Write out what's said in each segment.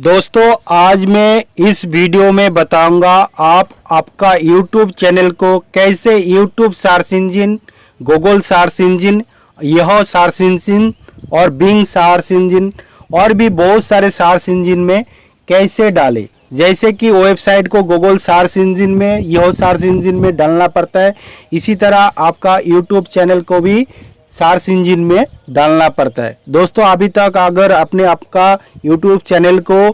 दोस्तों, आज मैं इस वीडियो में बताऊँगा आप आपका YouTube चैनल को कैसे YouTube search engine Google search engine यह सर्च इंजिन और बिंग सर्च इंजिन और भी बहुत सारे सर्च इंजिन में कैसे डालें। जैसे कि वेबसाइट को गूगल सर्च इंजिन में यह सर्च इंजिन में डालना पड़ता है। इसी तरह आपका यूट्यूब चैनल को भी सर्च इंजन में डालना पड़ता है। दोस्तों, अभी तक अगर अपने आपका यूट्यूब चैनल को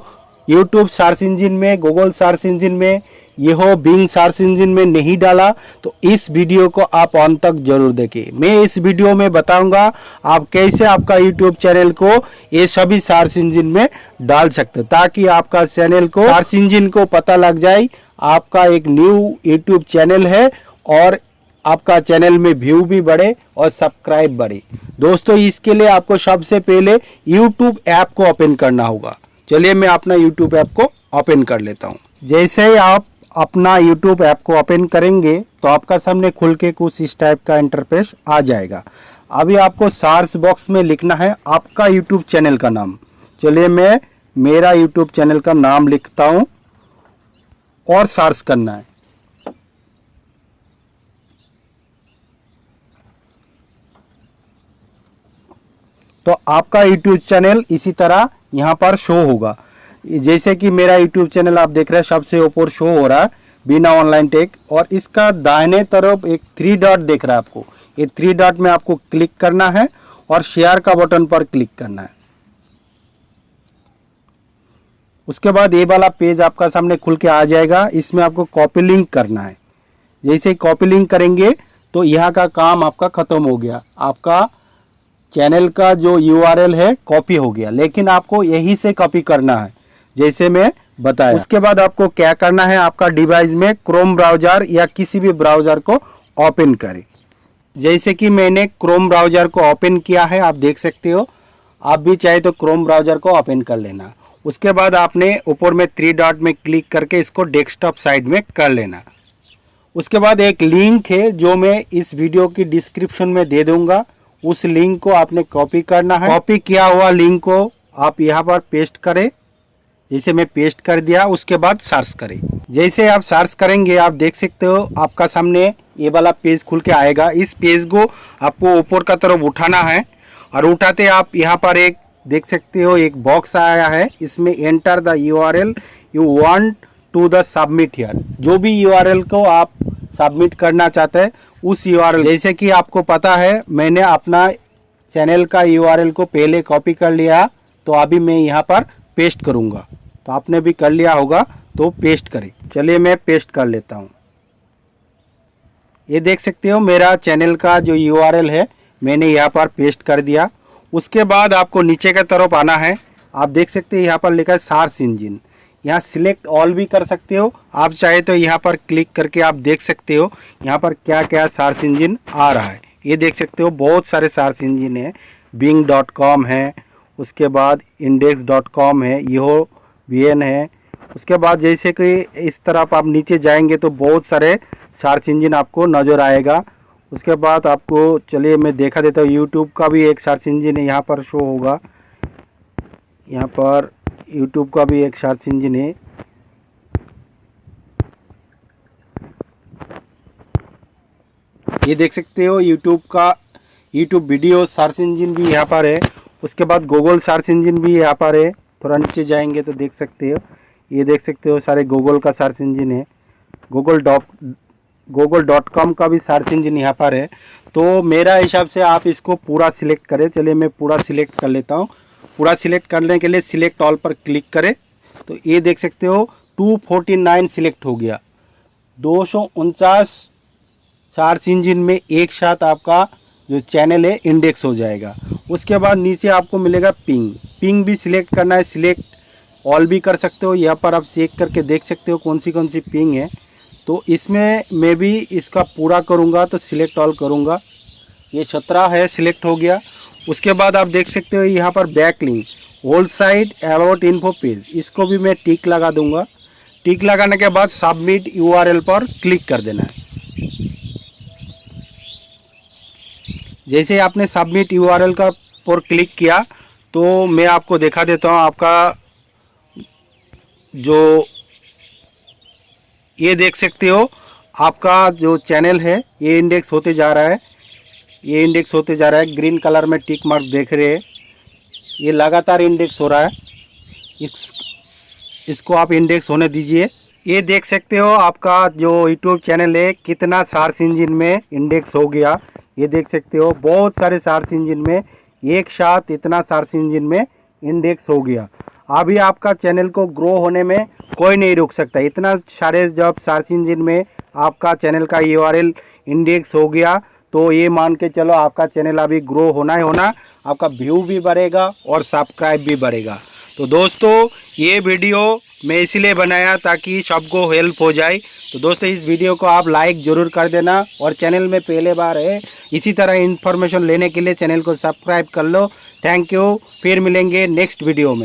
यूट्यूब सर्च इंजन में गूगल सर्च इंजन में, यह बिंग सर्च इंजन में नहीं डाला तो इस वीडियो को आप अंत तक ज़रूर देखें। मैं इस वीडियो में बताऊँगा आप कैसे आपका यूट्यूब चैनल को ये सभी सर्च इंजिन में डाल सकते ताकि आपका चैनल को सर्च इंजिन को पता लग जाए, आपका एक न्यू यूट्यूब चैनल है, और आपका चैनल में व्यू भी बढ़े और सब्सक्राइब बढ़े। दोस्तों, इसके लिए आपको सबसे पहले यूट्यूब ऐप को ओपन करना होगा। चलिए मैं अपना यूट्यूब ऐप को ओपन कर लेता हूँ। जैसे ही आप अपना यूट्यूब ऐप को ओपन करेंगे तो आपका सामने खुल के कुछ इस टाइप का इंटरफेस आ जाएगा। अभी आपको सर्च बॉक्स में लिखना है आपका यूट्यूब चैनल का नाम। चलिए मैं मेरा यूट्यूब चैनल का नाम लिखता हूँ और सर्च करना है। तो आपका यूट्यूब चैनल इसी तरह यहाँ पर शो होगा। जैसे कि मेरा यूट्यूब चैनल आप देख रहे हैं, सबसे ऊपर शो हो रहा है, बिना ऑनलाइन टेक और इसका दाहिने तरफ़ एक थ्री डॉट देख रहा है आपको। ये थ्री डॉट में आपको क्लिक करना है और शेयर का बटन पर क्लिक करना है। उसके बाद ये वाला पेज आपका सामने खुल के आ जाएगा। इसमें आपको कॉपी लिंक करना है। जैसे कॉपी लिंक करेंगे तो यहाँ का काम आपका खत्म हो गया। आपका चैनल का जो यूआरएल है कॉपी हो गया। लेकिन आपको यही से कॉपी करना है, जैसे मैं बताया। उसके बाद आपको क्या करना है, आपका डिवाइस में क्रोम ब्राउज़र या किसी भी ब्राउज़र को ओपन करें। जैसे कि मैंने क्रोम ब्राउज़र को ओपन किया है, आप देख सकते हो। आप भी चाहे तो क्रोम ब्राउज़र को ओपन कर लेना। उसके बाद आपने ऊपर में थ्री डॉट में क्लिक करके इसको डेस्कटॉप साइड में कर लेना। उसके बाद एक लिंक है, जो मैं इस वीडियो की डिस्क्रिप्शन में दे दूँगा। उस लिंक को आपने कॉपी करना है। कॉपी किया हुआ लिंक को आप यहाँ पर पेस्ट करें। जैसे मैं पेस्ट कर दिया, उसके बाद सर्च करें। जैसे आप सर्च करेंगे, आप देख सकते हो आपका सामने ये वाला पेज खुल के आएगा। इस पेज को आपको ऊपर का तरफ़ उठाना है और उठाते आप यहाँ पर एक, देख सकते हो एक बॉक्स आया है। इसमें enter the U R L you want to the submit here जो भी यू आर एल को आप सबमिट करना चाहते हैं, उस यूआरएल जैसे कि आपको पता है, मैंने अपना चैनल का यूआरएल को पहले कॉपी कर लिया तो अभी मैं यहाँ पर पेस्ट करूँगा। तो आपने भी कर लिया होगा तो पेस्ट करें। चलिए मैं पेस्ट कर लेता हूँ। ये देख सकते हो, मेरा चैनल का जो यूआरएल है, मैंने यहाँ पर पेस्ट कर दिया। उसके बाद आपको नीचे की तरफ़ आना है। आप देख सकते हैं, यहाँ पर लिखा है सार्स इंजिन यहाँ सिलेक्ट ऑल भी कर सकते हो। आप चाहे तो यहाँ पर क्लिक करके आप देख सकते हो, यहाँ पर क्या क्या सर्च इंजिन आ रहा है। ये देख सकते हो, बहुत सारे सर्च इंजिन है। बिंग डॉट कॉम है, उसके बाद इंडेक्स डॉट कॉम है यो वी एन है। उसके बाद जैसे कि इस तरफ़ आप नीचे जाएँगे तो बहुत सारे सर्च इंजिन आपको नज़र आएगा। उसके बाद आपको, चलिए मैं देखा देता हूँ यूट्यूब का भी एक सर्च इंजिन यहाँ पर शो होगा। यहाँ पर यूट्यूब का भी एक सर्च इंजन है। ये देख सकते हो यूट्यूब का यूट्यूब वीडियो सर्च इंजन भी यहाँ पर है। उसके बाद गूगल सर्च इंजन भी यहाँ पर है। थोड़ा नीचे जाएँगे तो देख सकते हो। ये देख सकते हो सारे गूगल का सर्च इंजन है। Google dot Google dot com का भी सर्च इंजन यहाँ पर है। तो मेरा हिसाब से आप इसको पूरा सिलेक्ट करें। चलिए मैं पूरा सिलेक्ट कर लेता हूँ। पूरा सिलेक्ट करने के लिए सिलेक्ट ऑल पर क्लिक करें। तो ये देख सकते हो 249 सिलेक्ट हो गया। दो सर्च इंजिन में एक साथ आपका जो चैनल है, इंडेक्स हो जाएगा। उसके बाद नीचे आपको मिलेगा पिंग। पिंग भी सिलेक्ट करना है, सिलेक्ट ऑल भी कर सकते हो। यहाँ पर आप चेक करके देख सकते हो कौन सी कौन सी पिंग है। तो इसमें मैं भी इसका पूरा करूँगा तो सिलेक्ट ऑल करूँगा। ये सत्रह है, सिलेक्ट हो गया। उसके बाद आप देख सकते हो यहाँ पर back link whole side about info page इसको भी मैं टिक लगा दूँगा। टिक लगाने के बाद सबमिट यूआरएल पर क्लिक कर देना है। जैसे आपने सबमिट यूआरएल का पर क्लिक किया तो मैं आपको दिखा देता हूँ आपका जो ये देख सकते हो, आपका जो चैनल है, ये इंडेक्स होते जा रहा है। ये इंडेक्स होते जा रहा है। ग्रीन कलर में टिक मार्क देख रहे हैं। ये लगातार इंडेक्स हो रहा है। इस, इसको आप इंडेक्स होने दीजिए। ये देख सकते हो आपका जो यूट्यूब चैनल है, कितना सर्च इंजिन में इंडेक्स हो गया। ये देख सकते हो, बहुत सारे सर्च इंजिन में एक साथ इतना सर्च इंजिन में इंडेक्स हो गया। अभी आपका चैनल को ग्रो होने में कोई नहीं रोक सकता। इतना सारे जब सर्च इंजन में आपका चैनल का यू इंडेक्स हो गया तो ये मान के चलो आपका चैनल अभी ग्रो होना ही होना, आपका व्यू भी बढ़ेगा और सब्सक्राइब भी बढ़ेगा। तो दोस्तों, ये वीडियो मैं इसलिए बनाया ताकि सबको हेल्प हो जाए। तो दोस्तों, इस वीडियो को आप लाइक ज़रूर कर देना और चैनल में पहले बार है, इसी तरह इन्फॉर्मेशन लेने के लिए चैनल को सब्सक्राइब कर लो। थैंक यू फिर मिलेंगे नेक्स्ट वीडियो में।